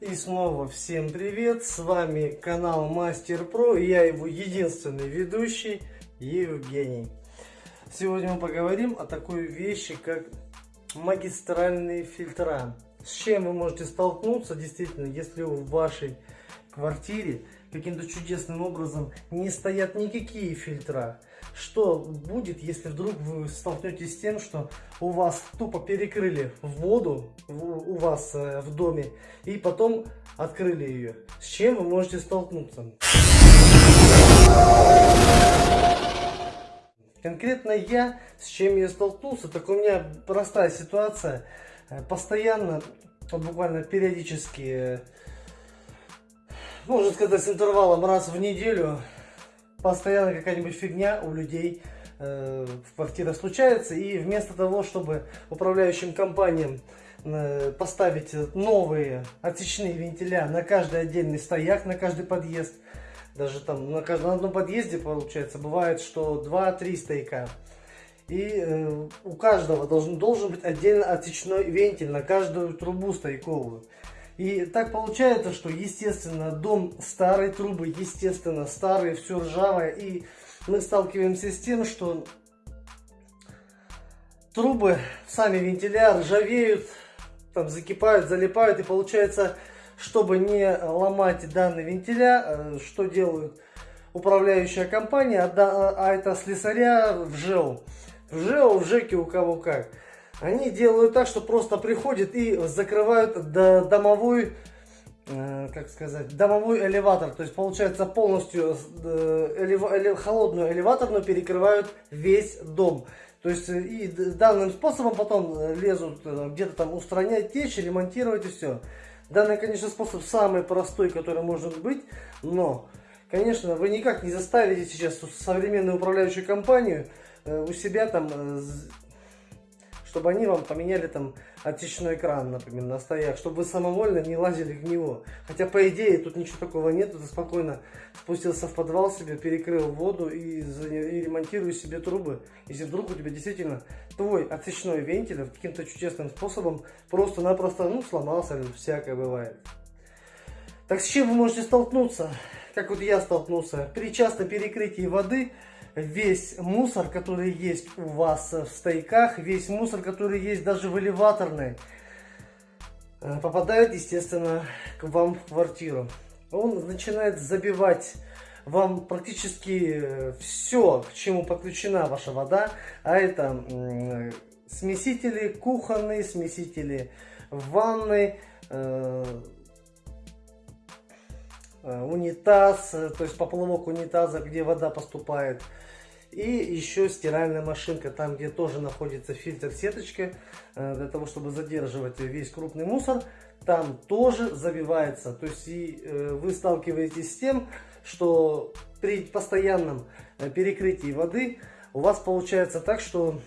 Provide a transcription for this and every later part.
И снова всем привет, с вами канал Мастер Про, и я его единственный ведущий Евгений. Сегодня мы поговорим о такой вещи, как магистральные фильтра. С чем вы можете столкнуться, действительно, если в вашей квартире каким-то чудесным образом не стоят никакие фильтра. Что будет, если вдруг вы столкнетесь с тем, что у вас тупо перекрыли воду у вас э, в доме и потом открыли ее? С чем вы можете столкнуться? Конкретно я, с чем я столкнулся, так у меня простая ситуация. Э, постоянно, вот буквально периодически, э, можно сказать, с интервалом раз в неделю постоянно какая-нибудь фигня у людей э, в квартирах случается, и вместо того, чтобы управляющим компаниям э, поставить новые отсечные вентиля на каждый отдельный стояк, на каждый подъезд, даже там на, каждом, на одном подъезде получается, бывает, что 2-3 стояка. И э, у каждого должен, должен быть отдельно отсечной вентиль на каждую трубу стояковую. И так получается, что, естественно, дом старой трубы, естественно, старые, все ржавое. И мы сталкиваемся с тем, что трубы, сами вентиля ржавеют, там закипают, залипают. И получается, чтобы не ломать данные вентиля, э, что делают управляющая компания, а, а это слесаря в ЖЭО. В ЖЭО, в ЖЭКе у кого как. Они делают так, что просто приходят и закрывают домовой, э, как сказать, домовой элеватор. То есть получается полностью э, холодную элеваторную перекрывают весь дом. То есть э, и данным способом потом лезут где-то там устранять течь, ремонтировать и все. Данный, конечно, способ самый простой, который может быть, но, конечно, вы никак не заставите сейчас современную управляющую компанию у себя там чтобы они вам поменяли там отечный экран, например, на стояк, чтобы вы самовольно не лазили в него. Хотя, по идее, тут ничего такого нет, ты спокойно спустился в подвал себе, перекрыл воду и, и ремонтируй себе трубы. Если вдруг у тебя действительно твой отсечной вентиль каким-то чудесным способом просто-напросто, ну, сломался, всякое бывает. Так с чем вы можете столкнуться? Как вот я столкнулся. При частом перекрытии воды весь мусор, который есть у вас в стейках, весь мусор, который есть даже в элеваторной, э, попадает, естественно, к вам в квартиру. Он начинает забивать вам практически э, все, к чему подключена ваша вода, а это смесители кухонные, смесители ванной, э, унитаз, то есть поплавок унитаза, где вода поступает, и еще стиральная машинка, там где тоже находится фильтр сеточка, э, для того, чтобы задерживать весь крупный мусор, там тоже забивается. То есть и э, вы сталкиваетесь с тем, что при постоянном э, перекрытии воды у вас получается так, что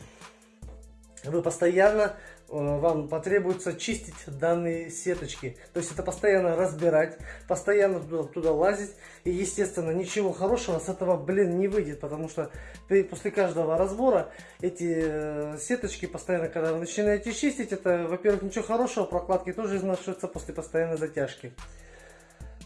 вы постоянно Э, вам потребуется чистить данные сеточки. То есть это постоянно разбирать, постоянно туда, туда лазить. И естественно ничего хорошего с этого, блин, не выйдет. Потому что после каждого разбора эти э, сеточки постоянно, когда вы начинаете чистить, это, во-первых, ничего хорошего, прокладки тоже изнашиваются после постоянной затяжки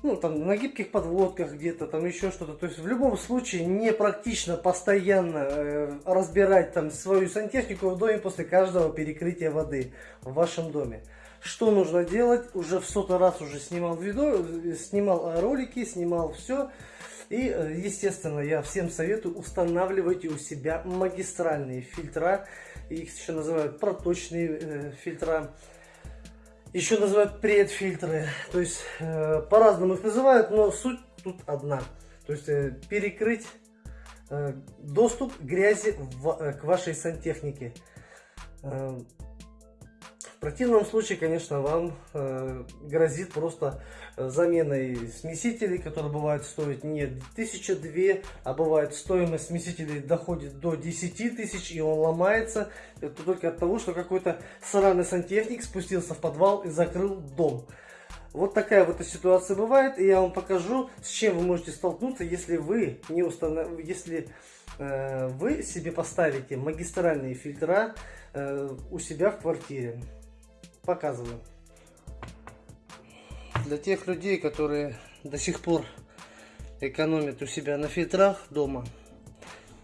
ну, там, на гибких подводках где-то, там еще что-то. То есть, в любом случае, не практично постоянно э, разбирать там свою сантехнику в доме после каждого перекрытия воды в вашем доме. Что нужно делать? Уже в сотый раз уже снимал видео, снимал ролики, снимал все. И, э, естественно, я всем советую, устанавливайте у себя магистральные фильтра. Их еще называют проточные э, фильтра еще называют предфильтры. То есть э, по-разному их называют, но суть тут одна. То есть э, перекрыть э, доступ грязи в, э, к вашей сантехнике. Э, в противном случае, конечно, вам э, грозит просто э, заменой смесителей, которые бывают стоить не 1002, а бывает стоимость смесителей доходит до 10 тысяч, и он ломается. Это только от того, что какой-то сраный сантехник спустился в подвал и закрыл дом. Вот такая вот ситуация бывает, и я вам покажу, с чем вы можете столкнуться, если вы не установ... если э, вы себе поставите магистральные фильтра у себя в квартире. Показываю. для тех людей, которые до сих пор экономят у себя на фильтрах дома,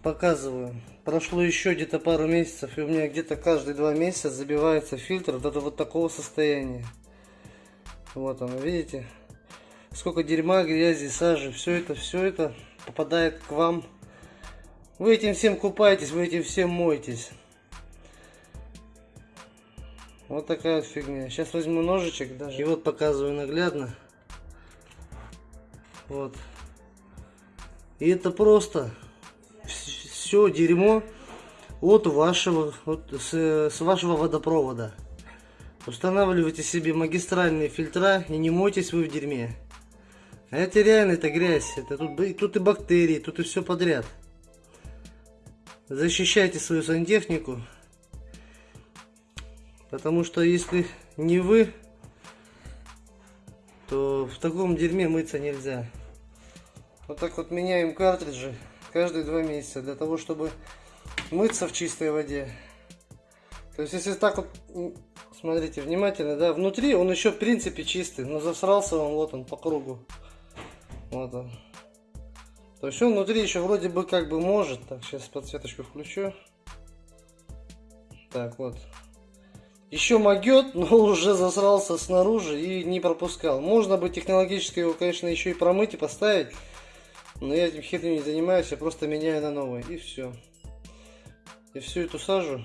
показываю. Прошло еще где-то пару месяцев, и у меня где-то каждые два месяца забивается фильтр до вот такого состояния. Вот он, видите? Сколько дерьма, грязи, сажи, все это, все это попадает к вам. Вы этим всем купаетесь, вы этим всем моетесь. Вот такая вот фигня. Сейчас возьму ножичек даже. И вот показываю наглядно. Вот. И это просто все дерьмо от вашего, от, с, с вашего водопровода. Устанавливайте себе магистральные фильтра и не мойтесь вы в дерьме. А это реально, это грязь. Это тут, тут и бактерии, тут и все подряд. Защищайте свою сантехнику. Потому что если не вы, то в таком дерьме мыться нельзя. Вот так вот меняем картриджи каждые два месяца для того, чтобы мыться в чистой воде. То есть если так вот, смотрите внимательно, да, внутри он еще в принципе чистый, но засрался он, вот он по кругу. Вот он. То есть он внутри еще вроде бы как бы может. Так, сейчас подсветочку включу. Так, вот. Еще могет, но уже засрался снаружи и не пропускал. Можно бы технологически его, конечно, еще и промыть и поставить. Но я этим херню не занимаюсь, я просто меняю на новый. И все. И всю эту сажу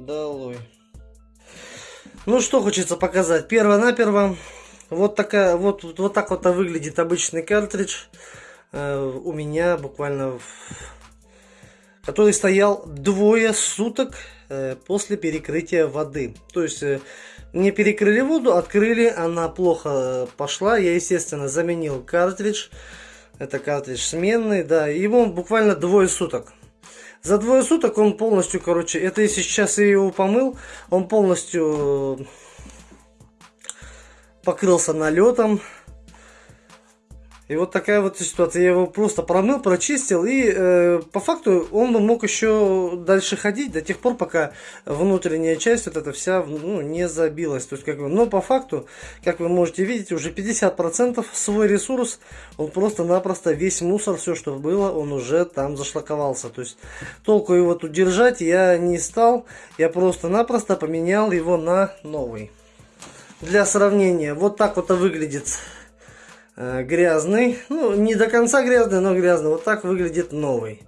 долой. Ну что хочется показать. Перво-наперво. Вот такая, вот, вот так вот выглядит обычный картридж. Э, у меня буквально который стоял двое суток после перекрытия воды. То есть э, не перекрыли воду, открыли, она плохо пошла. Я, естественно, заменил картридж. Это картридж сменный, да. Его буквально двое суток. За двое суток он полностью, короче, это если сейчас я его помыл, он полностью покрылся налетом. И вот такая вот ситуация. Я его просто промыл, прочистил. И э, по факту он мог еще дальше ходить до тех пор, пока внутренняя часть вот эта вся ну, не забилась. То есть, как бы, но по факту, как вы можете видеть, уже 50% свой ресурс, он просто-напросто весь мусор, все что было, он уже там зашлаковался. То есть толку его тут держать я не стал. Я просто-напросто поменял его на новый. Для сравнения, вот так вот выглядит грязный. Ну, не до конца грязный, но грязный. Вот так выглядит новый.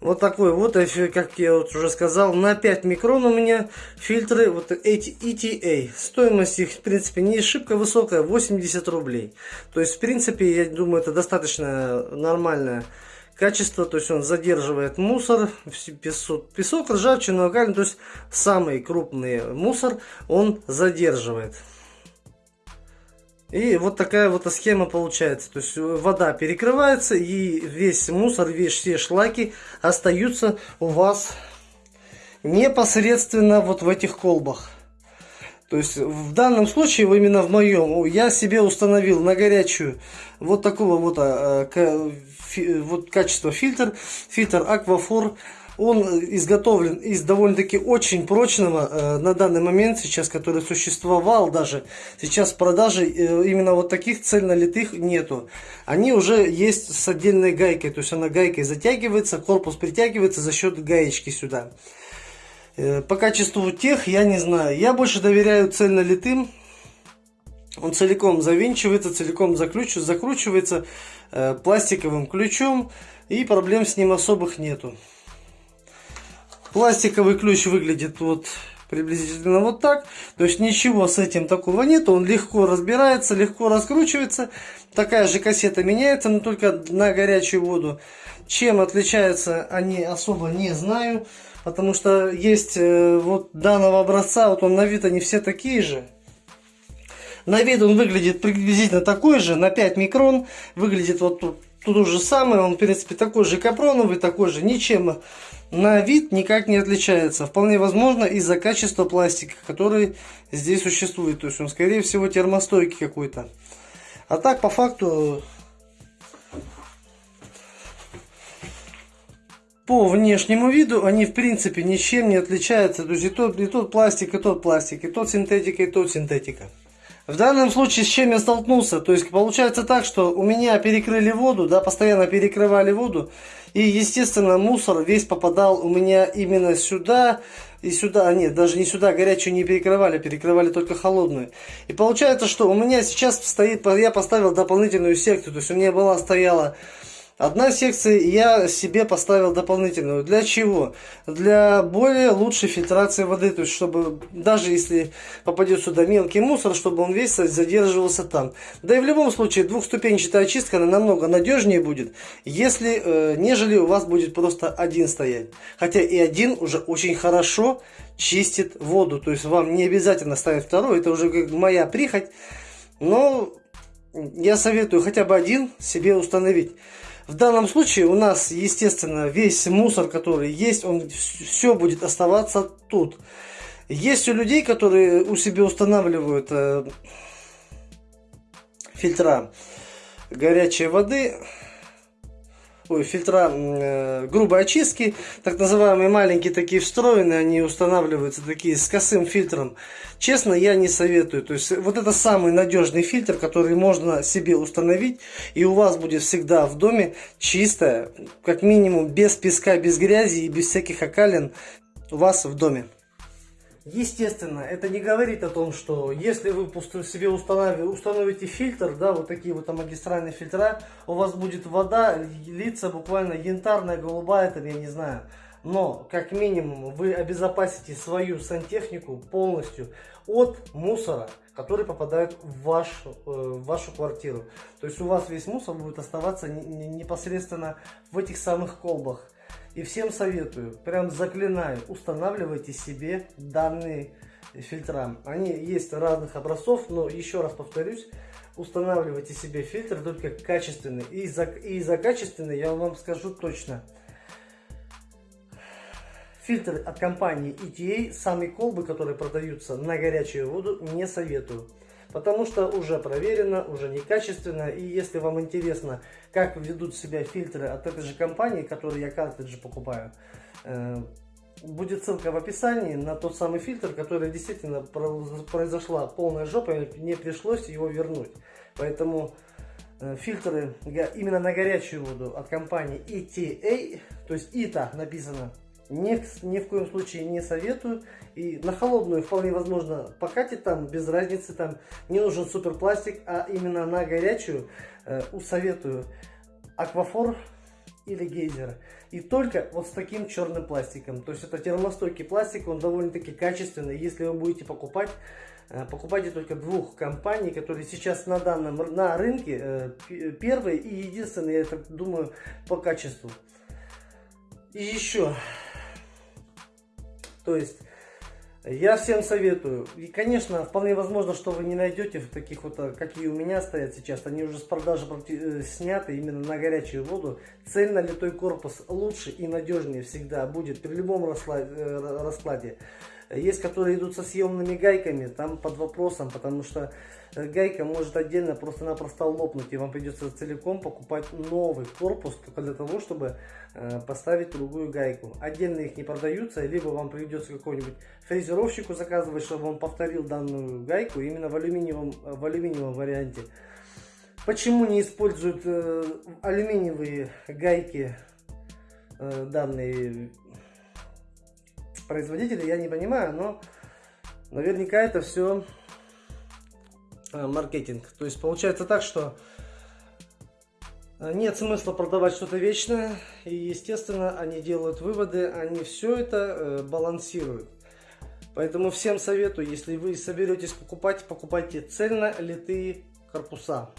Вот такой вот, как я вот уже сказал, на 5 микрон у меня фильтры, вот эти ETA. Стоимость их, в принципе, не шибко высокая, 80 рублей. То есть, в принципе, я думаю, это достаточно нормальное качество. То есть, он задерживает мусор, песок, песок ржавчину, то есть, самый крупный мусор он задерживает. И вот такая вот схема получается. То есть вода перекрывается и весь мусор, весь все шлаки остаются у вас непосредственно вот в этих колбах. То есть в данном случае, именно в моем, я себе установил на горячую вот такого вот, а, вот качества фильтр, фильтр Aquafor он изготовлен из довольно-таки очень прочного э, на данный момент сейчас, который существовал даже. Сейчас в продаже э, именно вот таких цельнолитых нету. Они уже есть с отдельной гайкой, то есть она гайкой затягивается, корпус притягивается за счет гаечки сюда. Э, по качеству тех я не знаю. Я больше доверяю цельнолитым. Он целиком завинчивается, целиком закручивается э, пластиковым ключом. И проблем с ним особых нету. Пластиковый ключ выглядит вот приблизительно вот так. То есть ничего с этим такого нет. Он легко разбирается, легко раскручивается. Такая же кассета меняется, но только на горячую воду. Чем отличаются они особо не знаю. Потому что есть э, вот данного образца, вот он на вид они все такие же. На вид он выглядит приблизительно такой же, на 5 микрон. Выглядит вот тут, тут же самое, он в принципе такой же капроновый, такой же, ничем на вид никак не отличается. Вполне возможно из-за качества пластика, который здесь существует. То есть он скорее всего термостойкий какой-то. А так по факту по внешнему виду они в принципе ничем не отличаются. То есть и тот, и тот пластик, и тот пластик, и тот синтетика, и тот синтетика. В данном случае с чем я столкнулся? То есть получается так, что у меня перекрыли воду, да, постоянно перекрывали воду. И естественно мусор весь попадал у меня именно сюда и сюда. А нет, даже не сюда, горячую не перекрывали, перекрывали только холодную. И получается, что у меня сейчас стоит, я поставил дополнительную секцию. То есть у меня была стояла Одна секция я себе поставил дополнительную. Для чего? Для более лучшей фильтрации воды. То есть, чтобы даже если попадет сюда мелкий мусор, чтобы он весь задерживался там. Да и в любом случае двухступенчатая очистка она намного надежнее будет, если, э, нежели у вас будет просто один стоять. Хотя и один уже очень хорошо чистит воду. То есть, вам не обязательно ставить второй. Это уже как моя прихоть. Но я советую хотя бы один себе установить. В данном случае у нас, естественно, весь мусор, который есть, он все будет оставаться тут. Есть у людей, которые у себя устанавливают э, фильтра горячей воды, ой, фильтра э, грубой очистки, так называемые маленькие такие встроенные, они устанавливаются такие с косым фильтром. Честно, я не советую. То есть вот это самый надежный фильтр, который можно себе установить, и у вас будет всегда в доме чистая, как минимум без песка, без грязи и без всяких окалин у вас в доме. Естественно, это не говорит о том, что если вы себе установите фильтр, да, вот такие вот там магистральные фильтра, у вас будет вода литься буквально янтарная, голубая, там, я не знаю. Но, как минимум, вы обезопасите свою сантехнику полностью от мусора, который попадает в вашу, э, в вашу квартиру. То есть у вас весь мусор будет оставаться непосредственно в этих самых колбах. И всем советую, прям заклинаю, устанавливайте себе данные фильтра. Они есть разных образцов, но еще раз повторюсь, устанавливайте себе фильтр только качественный. И за, и за качественный я вам скажу точно. Фильтр от компании ETA, самые колбы, которые продаются на горячую воду, не советую потому что уже проверено, уже некачественно. И если вам интересно, как ведут себя фильтры от этой же компании, которые я картриджи покупаю, э, будет ссылка в описании на тот самый фильтр, который действительно произошла полная жопа, и не пришлось его вернуть. Поэтому э, фильтры именно на горячую воду от компании ETA, то есть ITA написано, ни, ни в коем случае не советую. И на холодную вполне возможно покатить там, без разницы, там не нужен суперпластик, а именно на горячую э, усоветую аквафор или гейзер. И только вот с таким черным пластиком. То есть это термостойкий пластик, он довольно-таки качественный. Если вы будете покупать, э, покупайте только двух компаний, которые сейчас на данном на рынке э, первые и единственные, я так думаю, по качеству. И еще то есть, я всем советую. И, конечно, вполне возможно, что вы не найдете в таких вот, э, какие у меня стоят сейчас. Они уже с продажи э, сняты именно на горячую воду. Цельно литой корпус лучше и надежнее всегда будет при любом э, раскладе. Есть, которые идут со съемными гайками, там под вопросом, потому что гайка может отдельно просто-напросто лопнуть, и вам придется целиком покупать новый корпус только для того, чтобы э, поставить другую гайку. Отдельно их не продаются, либо вам придется какой-нибудь фрезеровщику заказывать, чтобы он повторил данную гайку именно в алюминиевом, в алюминиевом варианте. Почему не используют э, алюминиевые гайки э, данные производителя, я не понимаю, но наверняка это все э, маркетинг. То есть получается так, что э, нет смысла продавать что-то вечное, и естественно они делают выводы, они все это э, балансируют. Поэтому всем советую, если вы соберетесь покупать, покупайте цельно литые корпуса.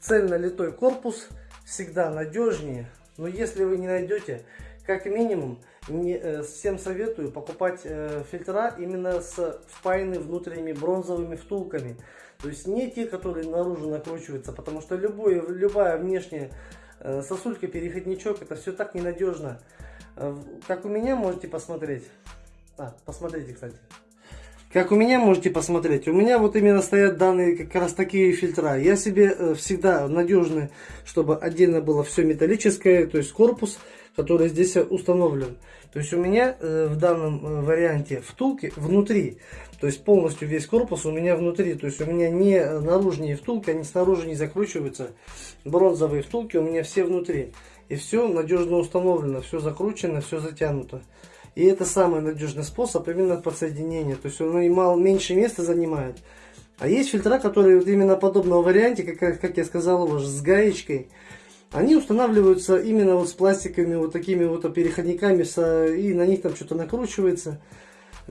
Цельно литой корпус всегда надежнее, но если вы не найдете, как минимум не, э, всем советую покупать э, фильтра именно с впаянными внутренними бронзовыми втулками. То есть не те, которые наружу накручиваются, потому что любой, любая внешняя э, сосулька, переходничок, это все так ненадежно. Э, как у меня можете посмотреть. А, посмотрите, кстати. Как у меня можете посмотреть, у меня вот именно стоят данные как раз такие фильтра. Я себе э, всегда надежный, чтобы отдельно было все металлическое, то есть корпус который здесь установлен. То есть у меня э, в данном э, варианте втулки внутри, то есть полностью весь корпус у меня внутри. То есть у меня не наружные втулки, они снаружи не закручиваются. Бронзовые втулки у меня все внутри. И все надежно установлено, все закручено, все затянуто. И это самый надежный способ именно подсоединения. То есть он и мало, меньше места занимает. А есть фильтра, которые вот именно подобного варианте, как, как я сказал уже, с гаечкой. Они устанавливаются именно вот с пластиковыми вот такими вот переходниками, и на них там что-то накручивается.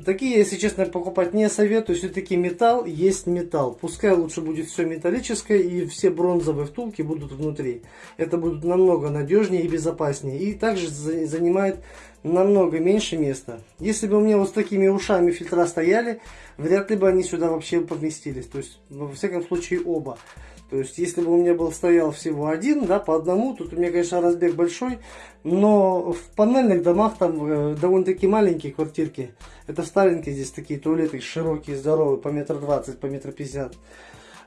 Такие, если честно, покупать не советую. Все-таки металл есть металл. Пускай лучше будет все металлическое и все бронзовые втулки будут внутри. Это будет намного надежнее и безопаснее. И также занимает намного меньше места. Если бы у меня вот с такими ушами фильтра стояли, вряд ли бы они сюда вообще поместились. То есть, во всяком случае, оба. То есть, если бы у меня был стоял всего один, да, по одному, тут у меня, конечно, разбег большой, но в панельных домах там э, довольно-таки маленькие квартирки. Это в здесь такие туалеты широкие, здоровые, по метр двадцать, по метр пятьдесят.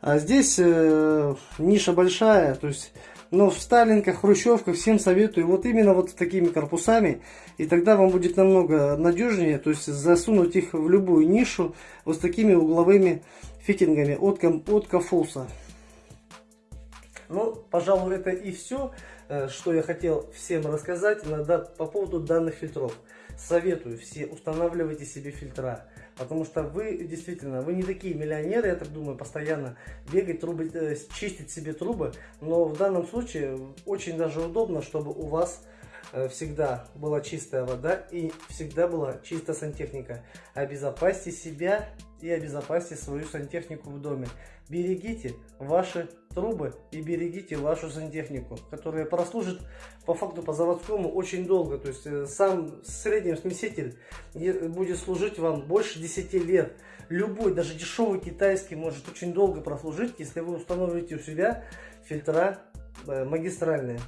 А здесь э, ниша большая, то есть, но в Сталинках, Хрущевках всем советую вот именно вот такими корпусами, и тогда вам будет намного надежнее, то есть засунуть их в любую нишу вот с такими угловыми фитингами от, от Кафуса. Ну, пожалуй, это и все, э, что я хотел всем рассказать по поводу данных фильтров. Советую все, устанавливайте себе фильтра. Потому что вы действительно, вы не такие миллионеры, я так думаю, постоянно бегать, трубы, э, чистить себе трубы. Но в данном случае очень даже удобно, чтобы у вас всегда была чистая вода и всегда была чистая сантехника. Обезопасьте себя и обезопасьте свою сантехнику в доме. Берегите ваши трубы и берегите вашу сантехнику, которая прослужит по факту по заводскому очень долго. То есть э, сам средний смеситель будет служить вам больше 10 лет. Любой, даже дешевый китайский может очень долго прослужить, если вы установите у себя фильтра э, магистральные.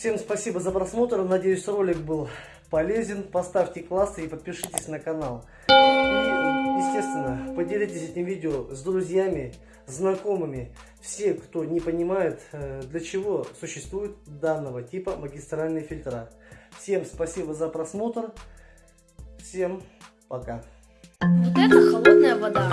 Всем спасибо за просмотр. Надеюсь, ролик был полезен. Поставьте классы и подпишитесь на канал. И, естественно, поделитесь этим видео с друзьями, знакомыми. Все, кто не понимает, э, для чего существует данного типа магистральные фильтра. Всем спасибо за просмотр. Всем пока. Вот это холодная вода.